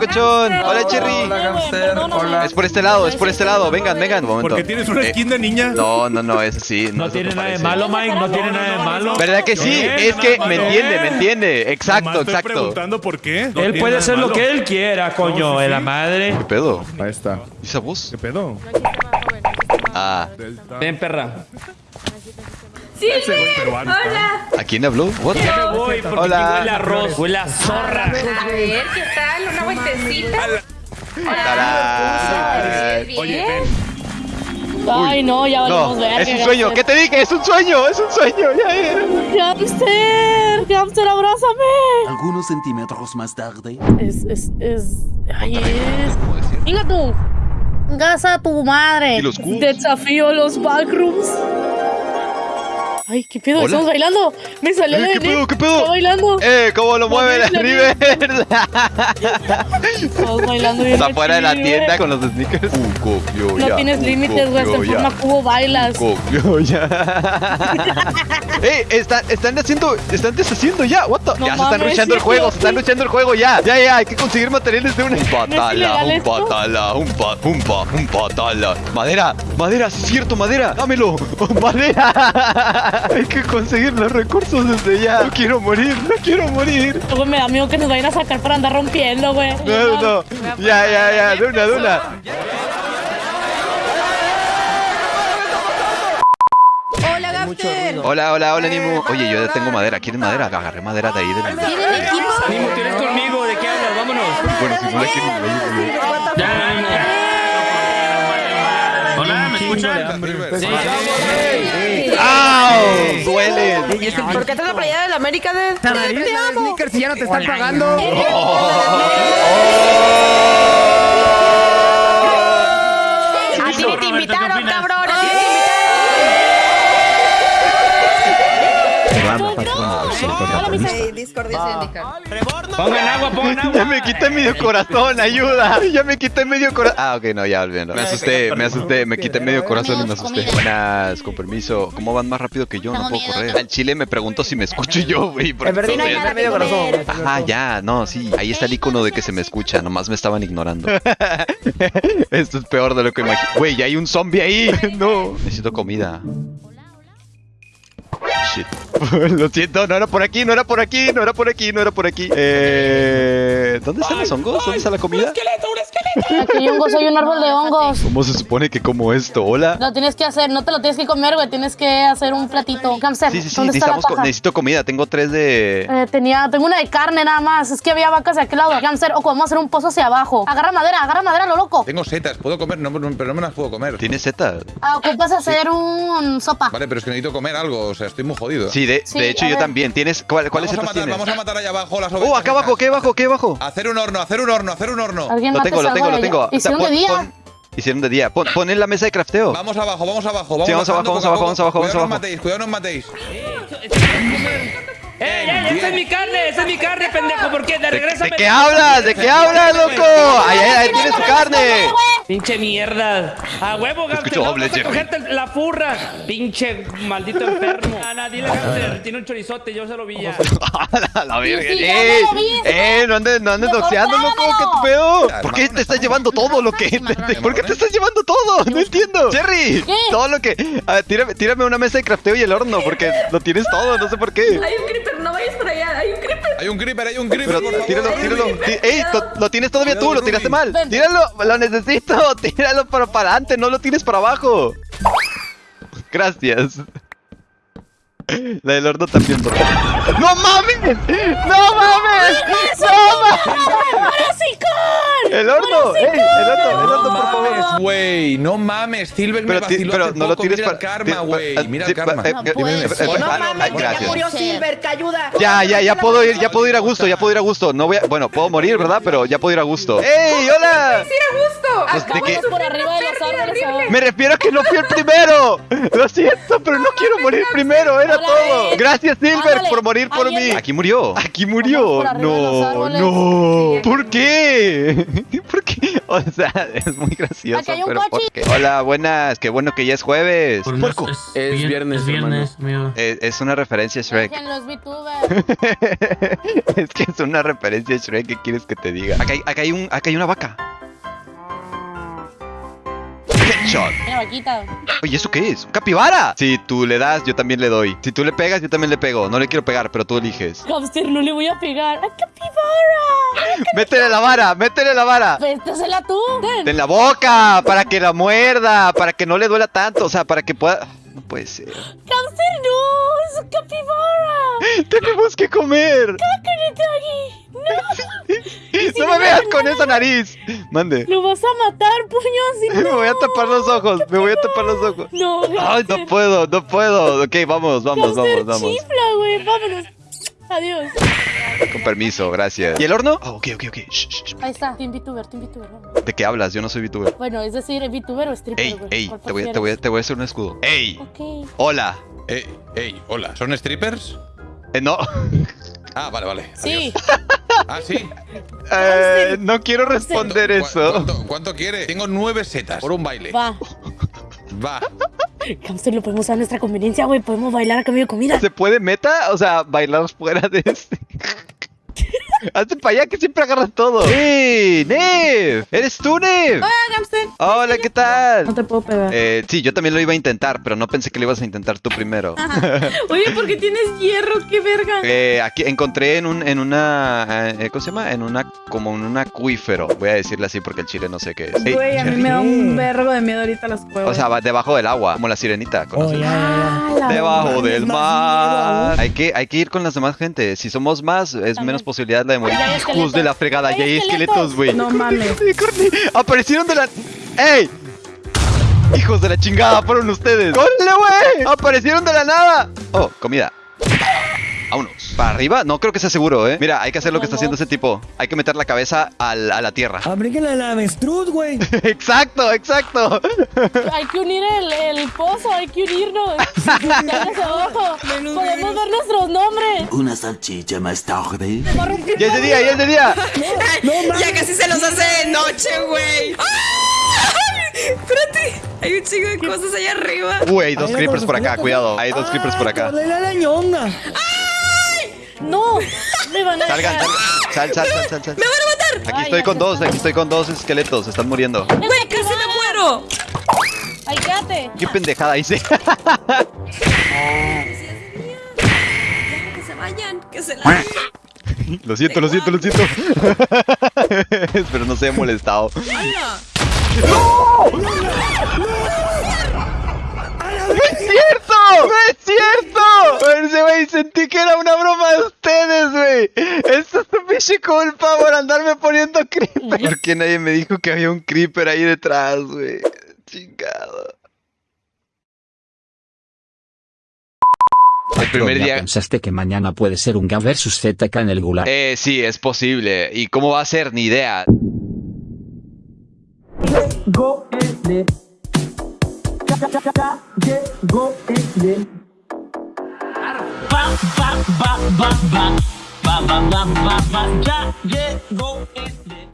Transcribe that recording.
locochón. Hola, Cherry. Hola, Gamster. Hola. Es por este lado, es por este lado. Vengan, vengan, un momento. Porque tienes una Eh, skin de niña. No, no, no, es así. No tiene nada de malo, Mike, no tiene nada de malo. ¿Verdad que sí? Es que me entiende, me entiende. Exacto, exacto. preguntando por qué. No Él puede hacer lo que él quiera, coño, No, sí, de la sí. madre. ¿Qué pedo? Ahí está. ¿Y esa voz? ¿Qué pedo? Ah, Ven, perra. Silver, peruano, hola. ¿a quién habló? What? Ya me voy porque Hola. huele a arroz, huele a zorra. A ver, ¿qué tal? ¿Una vueltecita? Bien. Oye, ven. Ay, no, ya valimos No, verga. es un sueño. ¿Qué te dije? Es un sueño, es un sueño. Ya era. Gamster, Gamster, abrázame. Algunos centímetros más tarde. Es, es, es. Ay, es. Venga tú. Gasa a tu madre. ¿Y los cubos? Desafío los backrooms. Ay, ¿qué pedo? Hola. Estamos bailando. Me salió Eh, de ¿qué pedo, qué pedo? Está bailando. Eh, ¿cómo lo mueve la River? Estamos bailando bien. Está fuera de la tienda con los sneakers. Un copio No ya. tienes un límites, güey. Ya. forma cubo bailas. Copio ya. ¡Ey! Están, están haciendo. Están deshaciendo ya. What the? No ya se están luchando el juego. Se están luchando el juego ya. Ya, ya. Hay que conseguir materiales de una. Un patala, un patala, un pa, un pa, un patala. Madera, madera, sí es cierto, madera. Dámelo. madera. Hay que conseguir los recursos desde ya. No quiero morir, no quiero morir. Güey, me da miedo que nos vayan a sacar para andar rompiendo, güey. No, no, no. Ya, ya, ya. De una, de una. Hola, Gafter. Hola, hola, hola, Nimu. Oye, yo ya tengo madera. ¿Quieres madera? Agarré madera de ahí. ¿Tienen equipo? Nimo, tienes conmigo, ¿de qué hablas? Vámonos. Bueno, si no la quieren. Ya, Nimo. Hola, ¿me escuchan? Sí, ¡Au! Duele. ¿Por qué traes la playera de la América de Te amo. sneakers y ya no te están pagando. A ti te invitaron, cabrón. Pongan agua, pongan agua. Ya me quité medio corazón, ayuda. Ya me quité medio corazón. Ah, ok, no, ya olvidando. Me asusté, me asusté, me quité medio corazón y me asusté. Buenas, con permiso. ¿Cómo van más rápido que yo? No puedo correr. Al chile me preguntó si me escucho yo, güey. En no hay medio corazón. Ah, ya, no, sí. Ahí está el icono de que se me escucha. Nomás me estaban ignorando. Esto es peor de lo que imagino. Güey, ya hay un zombie ahí. No. Necesito comida. Shit. Lo siento, no era por aquí, no era por aquí, no era por aquí, no era por aquí. Eh, ¿Dónde están los hongos? ¿Dónde está la comida? Aquí hongos, hay un árbol de hongos. ¿Cómo se supone que como esto? ¿Hola? Lo tienes que hacer, no te lo tienes que comer, güey. Tienes que hacer un platito. Hamster, Sí, sí, sí, ¿dónde está la necesitamos co- paja? necesito comida. Tengo tres de... Eh, tenía, tengo una de carne nada más. Es que había vacas de aquel lado. Hamster, o podemos hacer un pozo hacia abajo. Agarra madera, agarra madera, lo loco. Tengo setas, puedo comer, no, no- pero no me las puedo comer. ¿Tienes setas? Ah, ocupas hacer un sopa. Vale, pero es que necesito comer algo, o sea, estoy muy jodido. Sí, de, Sí, de hecho yo ver. también. ¿Tienes cuál- ¿Cuáles a setas matar, tienes? Vamos a matar allá abajo las ovejas. ¡Oh, acá abajo! ¿Qué abajo? ¿Qué abajo? Hacer un horno, hacer un horno, hacer un horno. Alguien Lo mate tengo, lo algo tengo, lo de tengo. Hicieron Pon- de día. pon- Hicieron de día. Pon, pon en la mesa de crafteo. Vamos abajo, vamos abajo, vamos Sí, vamos bajando abajo, poco a vamos abajo, poco. vamos abajo, Cuidado no vamos os matéis, cuidado no os matéis. ¡Ey, ey! ¡Esa es mi carne! ¡Esa es mi carne, pendejo! ¿Por qué? ¿De regreso? ¿De qué hablas? ¿De qué hablas, loco? ¡Ahí, ahí, ahí tienes tu carne! Pinche mierda. A huevo, Gamster. escucho No doble, vas a cogerte la furra. Pinche maldito enfermo. Ana, dile, Gamster. Tiene un chorizote, yo se lo vi ya. A la verga. sí, ya ¡Eh! ¡Eh! No andes, no andes doxeando, loco. ¿Qué te pedo? ¿Por qué te estás llevando todo lo que.? ¿Por qué te estás llevando todo? No entiendo. Jerry, ¿Qué? todo lo que. A ver, tírame, tírame una mesa de crafteo y el horno, porque lo tienes todo, no sé por qué. Hay un creeper, no vayas para allá. Hay un creeper. Hay un creeper, hay un creeper. Pero tíralo, tíralo. Tí- ¡Ey! Lo, lo tienes todavía tú, lo tiraste mal. Tíralo, lo necesito. Tíralo para, para adelante, no lo tires para abajo. Gracias. La del horno también. por favor. ¡No mames! ¡No mames! ¡No mames! ¡El horno! ¡Ey! ¡El horno! ¡El horno, por favor! mames, güey. No mames, Silver me Pero, vaciló pero no lo tires Mira para. el karma, güey. pa- Mira el karma. eh, No eh, eh, eh, No mames, ah, gracias. murió Silver, que ayuda. Ya, ya, ya puedo ir, ya puedo ir a gusto, ya puedo ir a gusto. No voy a, bueno, puedo morir, ¿verdad? Pero ya puedo ir a gusto. ¡Ey, hola! Ir a gusto. Pues, ¿de qué? Vámonos por arriba de los árboles. Me refiero a que no fui el primero. Lo siento, pero no quiero morir primero. Era Hola, todo. eh. Gracias, Silver, Ándale, por morir por mí. alguien- Aquí murió. Aquí murió. por arriba de los No, árboles. no. ¿Por qué? ¿Por qué? O sea, es muy gracioso. Aquí hay un pero ¿por coche. qué? Hola, buenas. Qué bueno que ya es jueves. Por Puerco. Es vier- viernes, Es viernes, amigo. Eh, Es una referencia a Shrek. Dejen los VTubers. es que es una referencia a Shrek. ¿Qué quieres que te diga? Acá hay, acá hay, un, acá hay una vaca. Headshot. Mira, vaquita. Oye, ¿eso qué es? ¿Un capibara? Si tú le das, yo también le doy. Si tú le pegas, yo también le pego. No le quiero pegar, pero tú eliges. Hamster, no le voy a pegar. ¡Ay, capibara! ¡Métele la vara! ¡Métele la vara! Véstesela tú. Ten. En la boca, para que la muerda, para que no le duela tanto, o sea, para que pueda... No puede ser. Hamster, no. Es un capibara. Tenemos que comer. Aquí. No. No me veas con esa nariz. Mande. Lo vas a matar, puños. Me voy a tapar los ojos, me voy a tapar los ojos. No, Ay, no puedo, no puedo. Ok, vamos, vamos, vamos, vamos. chifla, güey. Vámonos. Adiós. Con permiso, gracias. ¿Y el horno? Oh, ok, ok, ok. Shh, shh, shh. Ahí está. Team VTuber, Team VTuber. vamos. ¿De qué hablas? Yo no soy VTuber. Bueno, es decir, VTuber o stripper, Ey, ey, ¿Cuál te voy, a- te, prefieres? voy, a- te voy a hacer un escudo. Ey, Ok. hola. Eh, ey, hola. ¿Son strippers? Eh, no, Ah, vale, vale. Sí. adiós. Ah, sí. eh, no quiero responder ¿Cu- eso. ¿Cuánto, cuánto quiere? Tengo nueve setas por un baile. Va. Va. Hamster, lo podemos a nuestra conveniencia, güey. Podemos bailar a cambio de comida. ¿Se puede meta? O sea, bailar fuera de este. Hazte para allá que siempre agarras todo. ¡Ey! ¡Nev! ¿Eres tú, Nev? Hola, ¿qué tal? No te puedo pegar. Eh, sí, yo también lo iba a intentar, pero no pensé que lo ibas a intentar tú primero. Oye, ¿por qué tienes hierro? ¡Qué verga! Eh, aquí encontré en un, en una, eh, ¿cómo se llama? En una, como en un acuífero. Voy a decirle así porque el chile no sé qué es. Ey, Güey, a mí me da un vergo de miedo ahorita las cuevas. O sea, va debajo del agua, como la sirenita. ¿conoces? Ah, Debajo del mar. Hay que, hay que ir con las demás gente. Si somos más, es menos posibilidad la de morir. Hijos esqueletos. de la fregada, ya hay esqueletos. güey. No mames. Aparecieron de la. ¡Ey! Hijos de la chingada, fueron ustedes. ¡Córrele, güey! Aparecieron de la nada. Oh, comida. Vámonos. ¿Para arriba? No creo que sea seguro, ¿eh? Mira, hay que hacer lo que está haciendo ese tipo. Hay que meter la cabeza al- a la tierra. Abríguenle la avestruz, güey. exacto, exacto. Hay que unir el, el pozo, hay que unirnos. Abajo. Podemos ver nuestros nombres. Una salchicha más tarde. Ya es de día, ya es de día. Ya casi se los hace de noche, güey. ¡Ay! Espérate. Hay un chingo de cosas allá arriba. Uy, hay dos creepers por acá, cuidado. Hay dos creepers por acá. Dale la ñonga. No, me van a Salgan, dejar. salgan. Sal, sal, sal, sal, sal. ¡Me van a matar! Aquí Ay, estoy con dos, aquí estoy con dos esqueletos. Se están muriendo. ¡Güey, casi me muero! Ay, quédate. ¿Qué pendejada hice? Que se vayan, que se la. Lo siento, lo siento, lo siento. Espero no se haya molestado. ¡Hala! ¡No es cierto! ¡No es cierto! Ese güey, sentí que era una broma de ustedes, güey. Esto es tu pinche culpa por andarme poniendo creeper. ¿Por qué nadie me dijo que había un creeper ahí detrás, güey? Chingado. El primer ¿Ya día. pensaste que mañana puede ser un Ga versus ZK en el Gulag? Eh, sí, es posible. ¿Y cómo va a ser? Ni idea. Go Go el Ba, ba, ba, ba, ba. Ba, ba, ba, ba, ba. Ya llegó el